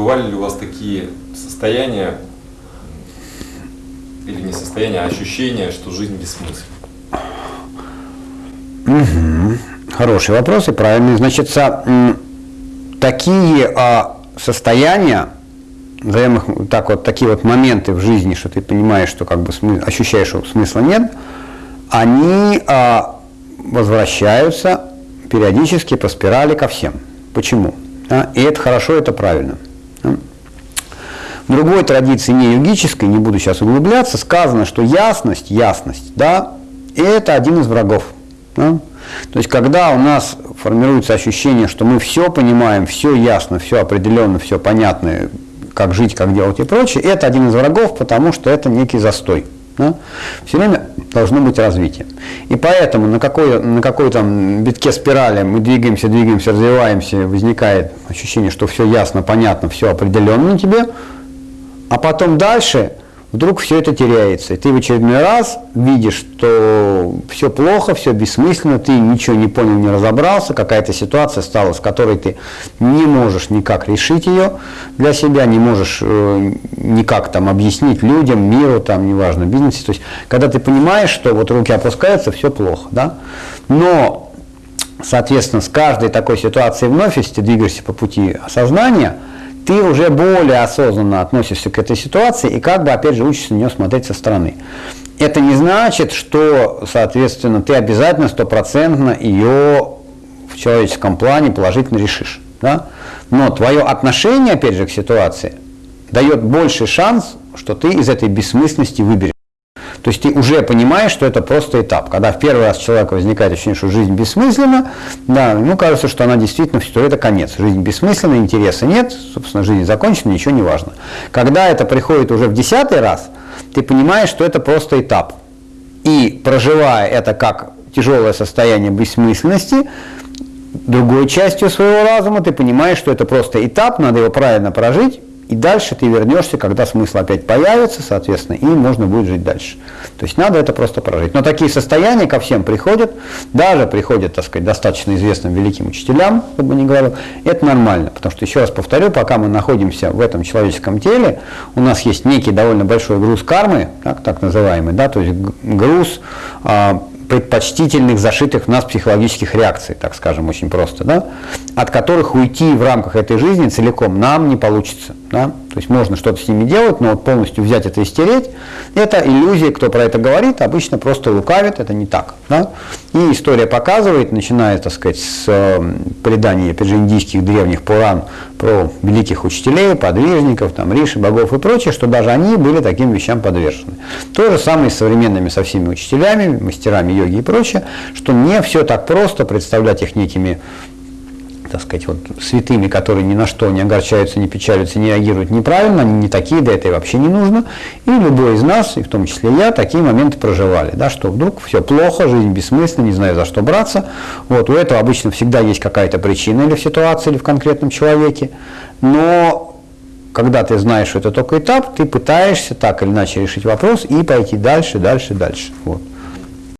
бывали ли у вас такие состояния, или не состояния, а ощущения, что жизнь бессмысленна? Угу. Хороший вопрос и правильный. Значит, такие а, состояния, так вот, такие вот моменты в жизни, что ты понимаешь, что как бы смы, ощущаешь, что смысла нет, они а, возвращаются периодически по спирали ко всем. Почему? А, и это хорошо, это правильно. В другой традиции, не йогической, не буду сейчас углубляться, сказано, что ясность, ясность, да, это один из врагов. Да? То есть, когда у нас формируется ощущение, что мы все понимаем, все ясно, все определенно, все понятно, как жить, как делать и прочее, это один из врагов, потому что это некий застой. Да? Все время должно быть развитие. И поэтому на какой, на какой там битке спирали мы двигаемся, двигаемся, развиваемся, возникает ощущение, что все ясно, понятно, все определенно тебе, а потом дальше вдруг все это теряется. И ты в очередной раз видишь, что все плохо, все бессмысленно, ты ничего не понял, не разобрался, какая-то ситуация стала, с которой ты не можешь никак решить ее для себя, не можешь э, никак там объяснить людям, миру, там, неважно, бизнесе. То есть, когда ты понимаешь, что вот руки опускаются, все плохо, да? Но, соответственно, с каждой такой ситуацией вновь, если ты двигаешься по пути осознания – ты уже более осознанно относишься к этой ситуации и как бы, опять же, учишься на нее смотреть со стороны. Это не значит, что, соответственно, ты обязательно стопроцентно ее в человеческом плане положительно решишь. Да? Но твое отношение, опять же, к ситуации дает больший шанс, что ты из этой бессмысленности выберешься. То есть ты уже понимаешь, что это просто этап. Когда в первый раз человека возникает ощущение, что жизнь бессмысленна, да, ему кажется, что она действительно, что это конец. Жизнь бессмысленна, интереса нет, собственно, жизнь закончена, ничего не важно. Когда это приходит уже в десятый раз, ты понимаешь, что это просто этап. И проживая это как тяжелое состояние бессмысленности, другой частью своего разума ты понимаешь, что это просто этап, надо его правильно прожить, и дальше ты вернешься, когда смысл опять появится, соответственно, и можно будет жить дальше. То есть надо это просто прожить. Но такие состояния ко всем приходят, даже приходят, так сказать, достаточно известным великим учителям, как бы не говорил, это нормально. Потому что, еще раз повторю, пока мы находимся в этом человеческом теле, у нас есть некий довольно большой груз кармы, так, так называемый, да, то есть груз а, предпочтительных, зашитых в нас психологических реакций, так скажем, очень просто, да, от которых уйти в рамках этой жизни целиком нам не получится. Да? То есть можно что-то с ними делать, но вот полностью взять это и стереть, это иллюзия, кто про это говорит, обычно просто лукавит, это не так. Да? И история показывает, начиная, так сказать, с э, преданий, опять же, индийских древних Пуран про великих учителей, подвижников, там, риши, богов и прочее, что даже они были таким вещам подвержены. То же самое с современными со всеми учителями, мастерами йоги и прочее, что не все так просто представлять их некими так сказать, вот святыми, которые ни на что не огорчаются, не печалятся, не реагируют неправильно, они не такие, да это и вообще не нужно. И любой из нас, и в том числе я, такие моменты проживали, да, что вдруг все плохо, жизнь бессмысленна, не знаю за что браться. Вот, у этого обычно всегда есть какая-то причина или в ситуации, или в конкретном человеке. Но когда ты знаешь, что это только этап, ты пытаешься так или иначе решить вопрос и пойти дальше, дальше, дальше. Вот.